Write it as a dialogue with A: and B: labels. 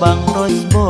A: bang rose bo